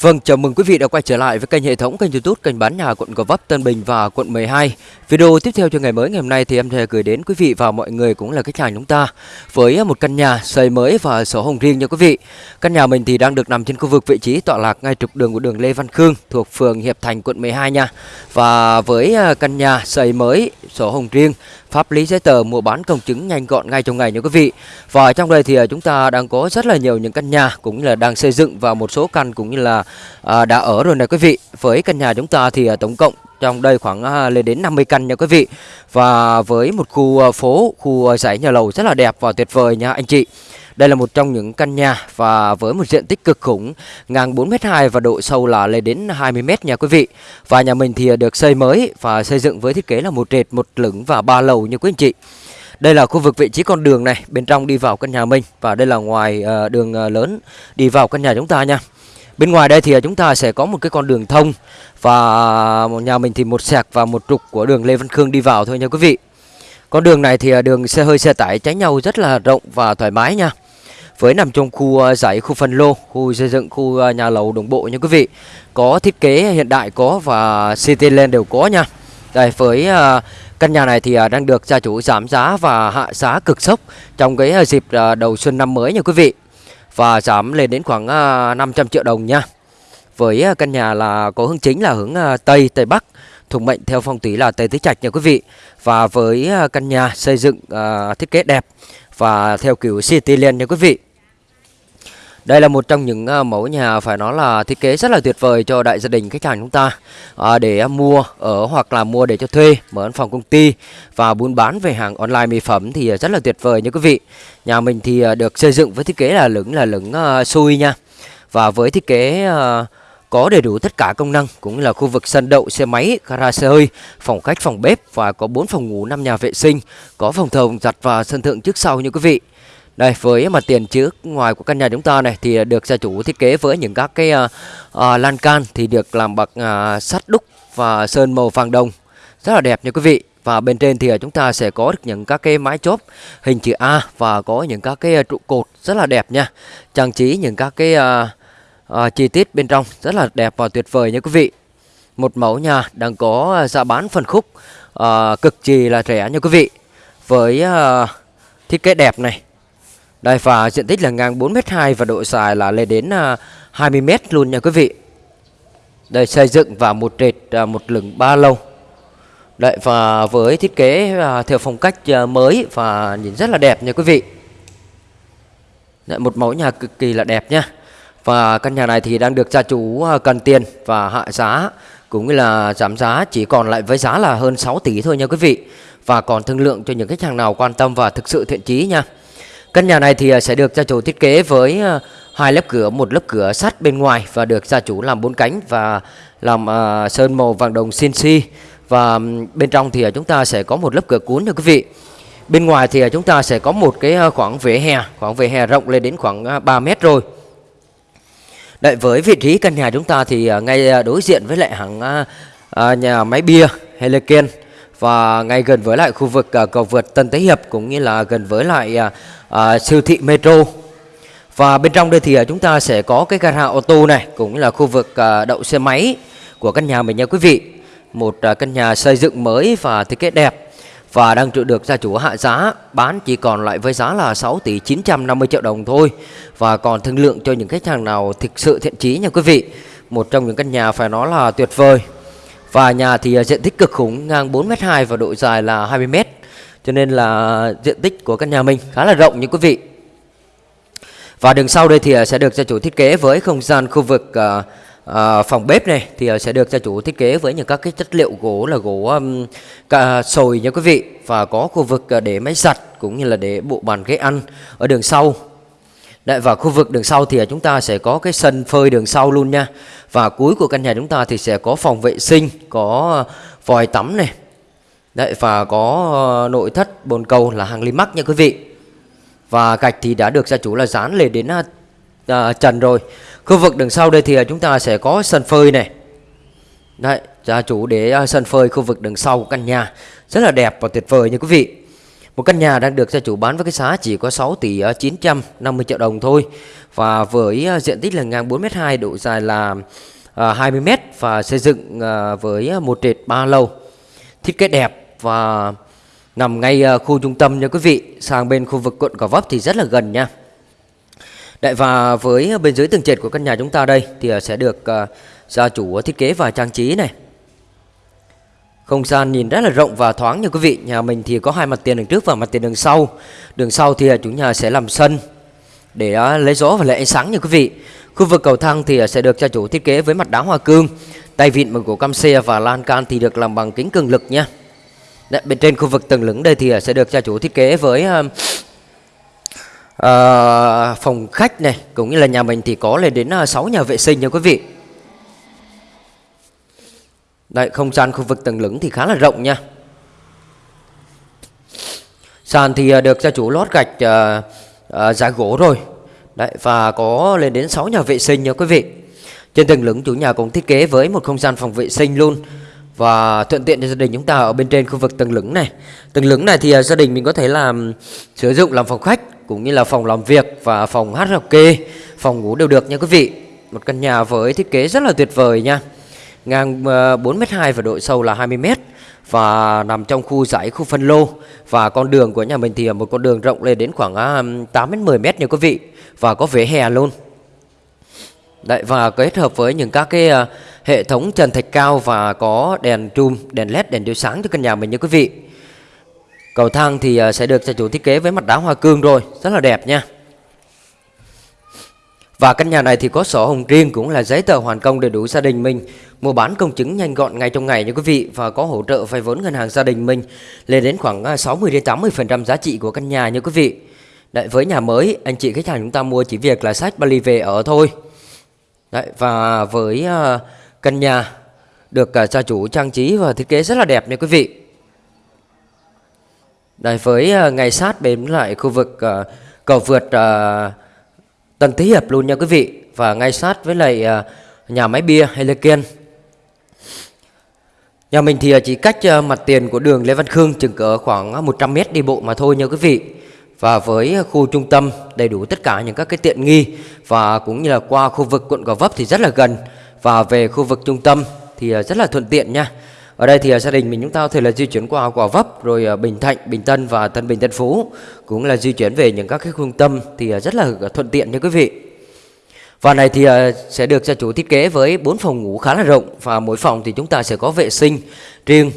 Vâng, chào mừng quý vị đã quay trở lại với kênh hệ thống kênh YouTube kênh bán nhà quận Gò Vấp, Tân Bình và quận 12. Video tiếp theo cho ngày mới ngày hôm nay thì em sẽ gửi đến quý vị và mọi người cũng là khách hàng chúng ta với một căn nhà xây mới và sổ hồng riêng nha quý vị. Căn nhà mình thì đang được nằm trên khu vực vị trí tọa lạc ngay trục đường của đường Lê Văn Khương thuộc phường Hiệp Thành quận 12 nha. Và với à, căn nhà xây mới sổ hồng riêng pháp lý giấy tờ mua bán công chứng nhanh gọn ngay trong ngày nha quý vị. Và trong đây thì à, chúng ta đang có rất là nhiều những căn nhà cũng như là đang xây dựng và một số căn cũng như là à, đã ở rồi này quý vị. Với căn nhà chúng ta thì à, tổng cộng trong đây khoảng à, lên đến 50 căn nha quý vị. Và với một khu à, phố, khu à, dãy nhà lầu rất là đẹp và tuyệt vời nha anh chị. Đây là một trong những căn nhà và với một diện tích cực khủng ngang 4m2 và độ sâu là lên đến 20m nha quý vị. Và nhà mình thì được xây mới và xây dựng với thiết kế là một trệt, một lửng và ba lầu như quý anh chị. Đây là khu vực vị trí con đường này, bên trong đi vào căn nhà mình và đây là ngoài ờ, đường ờ, lớn đi vào căn nhà chúng ta nha. Bên ngoài đây thì chúng ta sẽ có một cái con đường thông và nhà mình thì một sạc và một trục của đường Lê Văn Khương đi vào thôi nha quý vị. Con đường này thì ờ, đường xe hơi xe tải tránh nhau rất là rộng và thoải mái nha với nằm trong khu ờ, giải khu phân lô, khu xây dựng, khu ờ, nhà lầu đồng bộ nha quý vị. Có thiết kế hiện đại có và Cityland đều có nha. Đây với ờ, căn nhà này thì đang được gia chủ giảm giá và hạ giá cực sốc trong cái dịp đầu xuân năm mới nha quý vị. Và giảm lên đến khoảng 500 triệu đồng nha. Với căn nhà là có hướng chính là hướng Tây, Tây Bắc thuộc mệnh theo phong thủy là Tây Tứ Trạch nha quý vị. Và với căn nhà xây dựng uh, thiết kế đẹp và theo kiểu Cityland nha quý vị. Đây là một trong những ờ, mẫu nhà phải nói là thiết kế rất là tuyệt vời cho đại gia đình khách hàng chúng ta à, để mua ở hoặc là mua để cho thuê, mở văn phòng công ty và buôn bán về hàng online mỹ phẩm thì rất là tuyệt vời nha quý vị. Nhà mình thì ờ, được xây dựng với thiết kế là lửng là lửng uh, xui nha. Và với thiết kế uh, có đầy đủ tất cả công năng cũng là khu vực sân đậu xe máy, gara xe hơi, phòng khách, phòng bếp và có 4 phòng ngủ, 5 nhà vệ sinh, có phòng thờ, phòng giặt và sân thượng trước sau như quý vị. Đây với mặt tiền trước ngoài của căn nhà chúng ta này thì được gia chủ thiết kế với những các cái uh, uh, lan can thì được làm bằng uh, sắt đúc và sơn màu vàng đồng rất là đẹp nha quý vị. Và bên trên thì chúng ta sẽ có được những các cái mái chốt hình chữ A và có những các cái trụ cột rất là đẹp nha. Trang trí những các cái uh, uh, chi tiết bên trong rất là đẹp và tuyệt vời nha quý vị. Một mẫu nhà đang có giá bán phân khúc uh, cực kỳ là rẻ nha quý vị. Với uh, thiết kế đẹp này đây và diện tích là ngang 4m2 và độ dài là lên đến à, 20m luôn nha quý vị. Đây xây dựng và một trệt à, một lửng ba lầu. Đấy và với thiết kế à, theo phong cách mới và nhìn rất là đẹp nha quý vị. Đấy, một mẫu nhà cực kỳ là đẹp nha. Và căn nhà này thì đang được gia chủ cần tiền và hạ giá cũng như là giảm giá chỉ còn lại với giá là hơn 6 tỷ thôi nha quý vị. Và còn thương lượng cho những khách hàng nào quan tâm và thực sự thiện chí nha. Căn nhà này thì à, sẽ được gia chủ thiết kế với à, hai lớp cửa, một lớp cửa sắt bên ngoài và được gia chủ làm bốn cánh và làm uh, sơn màu vàng đồng CNC và bên trong thì chúng ta sẽ có một lớp cửa cuốn nha quý vị. Bên ngoài thì chúng ta sẽ có một cái khoảng vỉa hè, khoảng vỉa hè rộng lên đến khoảng 3 mét rồi. Đợi với vị trí căn nhà chúng ta thì ngay đối diện với lại hàng uh, nhà máy bia Heliken và ngay gần với lại khu vực uh, cầu vượt Tân Thế Hiệp cũng như là gần với lại uh, uh, siêu thị Metro. Và bên trong đây thì uh, chúng ta sẽ có cái gara ô tô này cũng là khu vực uh, đậu xe máy của căn nhà mình nha quý vị. Một uh, căn nhà xây dựng mới và thiết kế đẹp và đang được gia chủ hạ giá bán chỉ còn lại với giá là 6 tỷ 950 triệu đồng thôi và còn thương lượng cho những khách hàng nào thực sự thiện chí nha quý vị. Một trong những căn nhà phải nói là tuyệt vời. Và nhà thì à, diện tích cực khủng ngang 4m2 và độ dài là 20m cho nên là diện tích của căn nhà mình khá là rộng như quý vị. Và đường sau đây thì à, sẽ được gia chủ thiết kế với không gian khu vực uh, uh, phòng bếp này thì sẽ được gia chủ thiết kế với những các cái chất liệu gỗ là gỗ um, cả sồi nha quý vị. Và có khu vực để máy giặt cũng như là để bộ bàn ghế ăn. Ở đường sau Đấy, và khu vực đường sau thì à, chúng ta sẽ có cái sân phơi đường sau luôn nha Và cuối của căn nhà chúng ta thì sẽ có phòng vệ sinh Có à, vòi tắm này Đấy và có à, nội thất bồn cầu là hàng limac nha quý vị. Và gạch thì đã được gia chủ là dán lên đến à, trần rồi. Khu vực đằng sau đây thì chúng ta sẽ có sân phơi này. Đấy, gia chủ để sân phơi khu vực đằng sau của căn nhà rất là đẹp và tuyệt vời nha quý vị. Một căn nhà đang được gia chủ bán với cái giá chỉ có 6 tỷ à, 950 triệu đồng thôi. Và với à, diện tích là ngang 4m2 độ dài là à, 20m Và xây dựng với một trệt 3 lầu. Thiết kế đẹp và nằm ngay khu trung tâm nha quý vị. Sang bên khu vực quận Gò Vấp thì rất là gần nha. Đại và với bên dưới tầng trệt của căn nhà chúng ta đây thì sẽ được gia chủ thiết kế và trang trí này không gian nhìn rất là rộng và thoáng nha quý vị. Nhà mình thì có hai mặt tiền đường trước và mặt tiền đường sau. Đường sau thì à, chủ nhà sẽ làm sân Để à, lấy gió và lấy ánh sáng nha quý vị. Khu vực cầu thang thì à, sẽ được gia chủ thiết kế với mặt đá hoa cương. Tay vịn bằng gỗ cam xe và lan can thì được làm bằng kính cường lực nha. Đấy, Bên trên khu vực tầng lửng đây thì sẽ được gia chủ thiết kế với uh, phòng khách này Cũng như là nhà mình thì có lên đến 6 nhà vệ sinh nha quý vị. Đấy, không gian khu vực tầng lửng thì khá là rộng nha. Sàn thì à, được gia chủ lót gạch uh, uh, giá gỗ rồi. Đấy, và có lên đến 6 nhà vệ sinh nha quý vị. Trên tầng lửng chủ nhà cũng thiết kế với một không gian phòng vệ sinh luôn. Và thuận tiện cho gia đình chúng ta ở bên trên khu vực tầng lửng này. Tầng lửng này thì uh, gia đình mình có thể làm sử dụng làm phòng khách cũng như là phòng làm việc và phòng hát karaoke, phòng ngủ đều được nha quý vị. Một căn nhà với thiết kế rất là tuyệt vời nha ngang ờ, 4m2 và độ sâu là 20m và nằm trong khu giải khu phân lô và con đường của nhà mình thì một con đường rộng lên đến khoảng ờ, 8 đến 10 mét nha quý vị và có vỉa hè luôn. Đấy và kết hợp với những các cái ờ, hệ thống trần thạch cao và có đèn trùm, đèn led, đèn chiếu sáng cho căn nhà mình nha quý vị. Cầu thang thì sẽ được gia chủ thiết kế với mặt đá hoa cương rồi, rất là đẹp nha. Và căn nhà này thì có sổ hồng riêng cũng là giấy tờ hoàn công đầy đủ gia đình mình. Mua bán công chứng nhanh gọn ngay trong ngày nha quý vị Và có hỗ trợ vay vốn ngân hàng gia đình mình Lên đến khoảng 60 à, 80% giá trị của căn nhà nha quý vị. Đấy, với nhà mới anh chị khách hàng chúng ta mua chỉ việc là sách Bali về ở thôi. Đấy, Và với uh, căn nhà được uh, gia chủ trang trí và thiết kế rất là đẹp nha quý vị. Đấy, với uh, ngày sát bên lại khu vực uh, cầu vượt uh, Tân Thế Hiệp luôn nha quý vị Và ngay sát với lại à, nhà máy bia Heliken Nhà mình thì à, chỉ cách à, mặt tiền của đường Lê Văn Khương chừng cỡ khoảng 100 mét đi bộ mà thôi nha quý vị. Và với khu trung tâm đầy đủ tất cả những các cái tiện nghi và cũng như là qua khu vực quận Gò Vấp thì rất là gần. Và về khu vực trung tâm thì rất là thuận tiện nha. Ở đây thì gia đình mình chúng ta có thể là di chuyển qua Gò Vấp rồi Bình Thạnh, Bình Tân và Tân Bình Tân Phú cũng là di chuyển về những các cái trung tâm thì à, rất là à, thuận tiện nha quý vị. Và này thì à, sẽ được gia chủ thiết kế với 4 phòng ngủ khá là rộng và mỗi phòng thì chúng ta sẽ có vệ sinh riêng.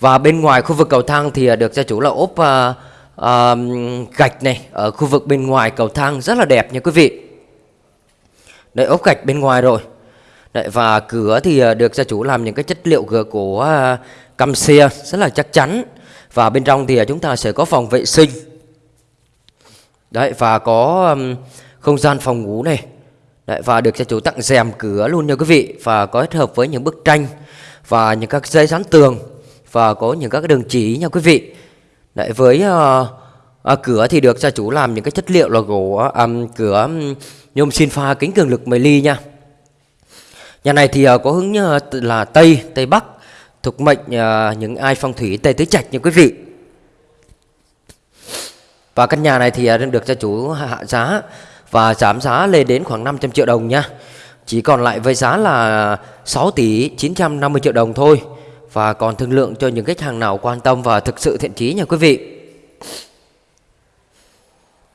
Và bên ngoài khu vực cầu thang thì được gia chủ là ốp uh, uh, gạch này ở khu vực bên ngoài cầu thang rất là đẹp nha quý vị. Đấy ốp gạch bên ngoài rồi. Đấy, và cửa thì được gia chủ làm những cái chất liệu cửa của uh, căm xe rất là chắc chắn. Và bên trong thì chúng ta sẽ có phòng vệ sinh đấy và có um, không gian phòng ngủ này. Đấy, và được gia chủ tặng rèm cửa luôn nha quý vị và có kết hợp với những bức tranh và những các dây dán tường và có những các đường chỉ nha quý vị. Đấy với uh, uh, cửa thì được gia chủ làm những cái chất liệu là gỗ um, cửa um, nhôm xin pha kính cường lực 10 ly nha. Nhà này thì uh, có hướng uh, là Tây, Tây Bắc Thuộc mệnh uh, những ai phong thủy Tây Tứ Trạch nha quý vị. Và căn nhà này thì à, được gia chủ hạ giá Và giảm giá lên đến khoảng 500 triệu đồng nha. Chỉ còn lại với giá là 6 tỷ 950 triệu đồng thôi. Và còn thương lượng cho những khách hàng nào quan tâm và thực sự thiện chí nha quý vị.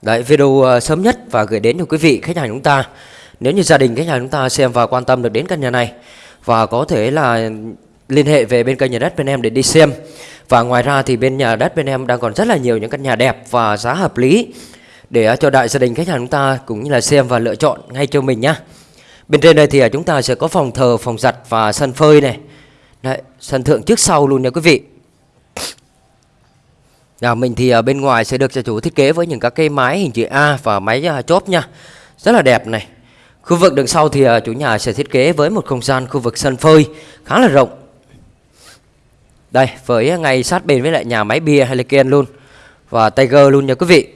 Đấy, video à, sớm nhất và gửi đến cho quý vị, khách hàng chúng ta. Nếu như gia đình khách hàng chúng ta xem và quan tâm được đến căn nhà này Và có thể là liên hệ về bên kênh nhà đất bên em để đi xem. Và ngoài ra thì bên nhà đất bên em đang còn rất là nhiều những căn nhà đẹp và giá hợp lý Để à, cho đại gia đình khách hàng chúng ta cũng như là xem và lựa chọn ngay cho mình nhá. Bên trên đây thì à, chúng ta sẽ có phòng thờ, phòng giặt và sân phơi này. Đấy, sân thượng trước sau luôn nha quý vị. Nhà mình thì ở bên ngoài sẽ được gia chủ thiết kế với những các cây mái hình chữ A và máy chốt nha. Rất là đẹp này. Khu vực đằng sau thì chủ nhà sẽ thiết kế với một không gian khu vực sân phơi khá là rộng. Đây, với ngay sát bên với lại nhà máy bia Heliken luôn và Tiger luôn nha quý vị.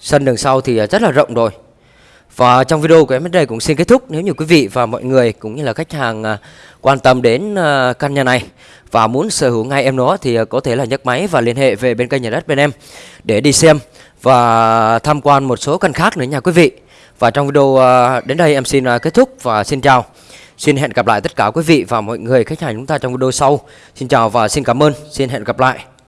Sân đường sau thì à, rất là rộng rồi. Và trong video của em đến đây cũng xin kết thúc nếu như quý vị và mọi người cũng như là khách hàng à, quan tâm đến à, căn nhà này và muốn sở hữu ngay em nó thì có thể là nhấc máy và liên hệ về bên kênh nhà đất bên em để đi xem và tham quan một số căn khác nữa nha quý vị. Và trong video đến đây em xin kết thúc và xin chào. Xin hẹn gặp lại tất cả quý vị và mọi người, khách hàng chúng ta trong video sau. Xin chào và xin cảm ơn. Xin hẹn gặp lại.